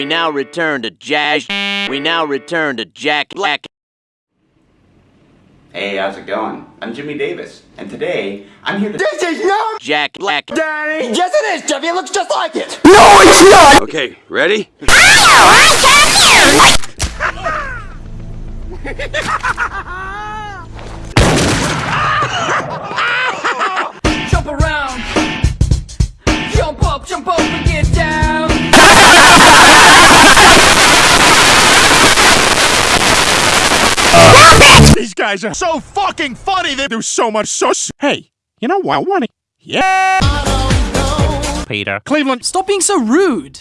We now return to Jazz. We now return to Jack Black. Hey, how's it going? I'm Jimmy Davis, and today I'm here to. This is not Jack Black. Daddy! Yes, it is, Jeffy. It looks just like it. No, it's not! Okay, ready? Jump around. Jump up, jump up and get down. Guys are so fucking funny. They do so much so. s- Hey, you know what? I want to. Yeah. Peter. Cleveland, Stop being so rude.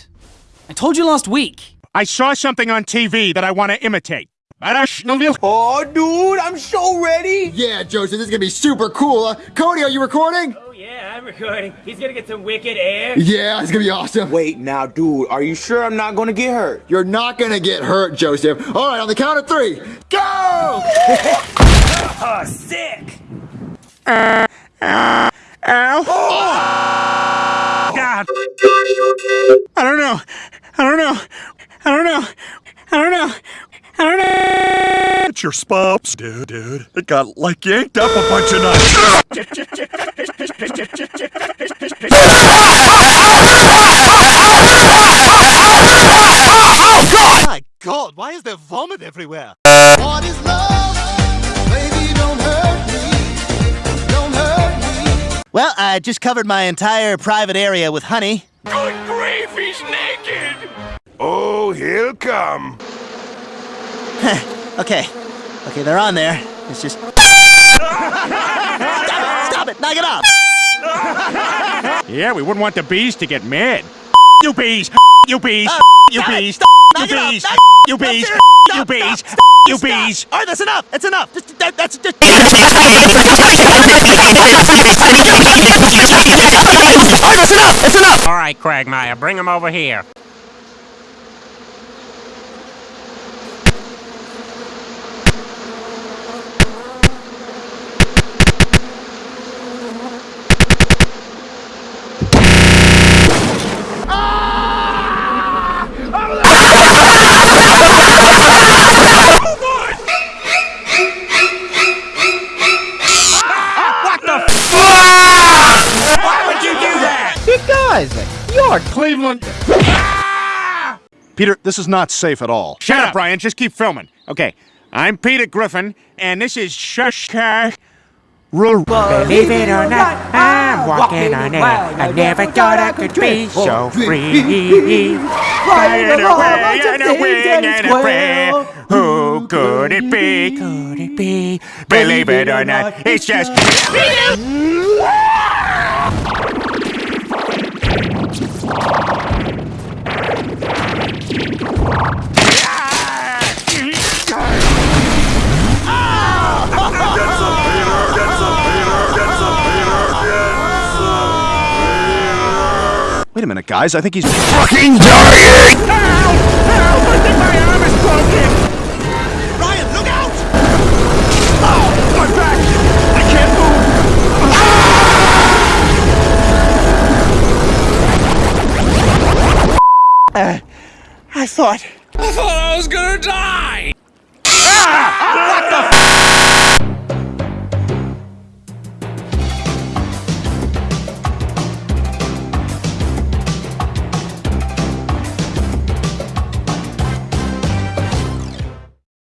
I told you last week. I saw something on TV that I want to imitate. Oh, dude, I'm so ready. Yeah, Joseph, this is gonna be super cool. Uh, Cody, are you recording? Oh yeah, I'm recording. He's gonna get some wicked air. Yeah, it's gonna be awesome. Wait, now, dude, are you sure I'm not gonna get hurt? You're not gonna get hurt, Joseph. All right, on the count of three, go! Oh, sick! Ow. God. I don't. I don't know. I don't know. I don't know. I don't know. It's your spops, dude, dude. It got like yanked up a bunch of nights. My God, why is there vomit everywhere? What is love? Baby, don't hurt me. Don't hurt me. Well, I just covered my entire private area with honey. Good grief, he's naked! Oh, he'll come. Okay. Okay, they're on there. It's just. Stop it! Stop it! Knock it off! Yeah, we wouldn't want the bees to get mad. You bees! You bees! Uh, you bees! stop, You knock it off, bees! You bees! You bees! You bees! All right, that's enough. That's enough. Just that, that's just. All right, that's enough. That's enough. All right, Quagmire, bring him over here. Cleveland. Ah! Peter, this is not safe at all. Shut up, Brian. Just keep filming. Okay. I'm Peter Griffin, and this is Shushka. Believe it or not, I'm walking on air. I never thought I could be so free. Flying away and a wing and a prayer. Who could it be? Could it be? Believe it or not, it's just. Wait a minute, guys. I think he's. Fucking dying! Ryan, look out! Oh, my back! I can't move! Uh, I thought. I thought I was gonna die! What the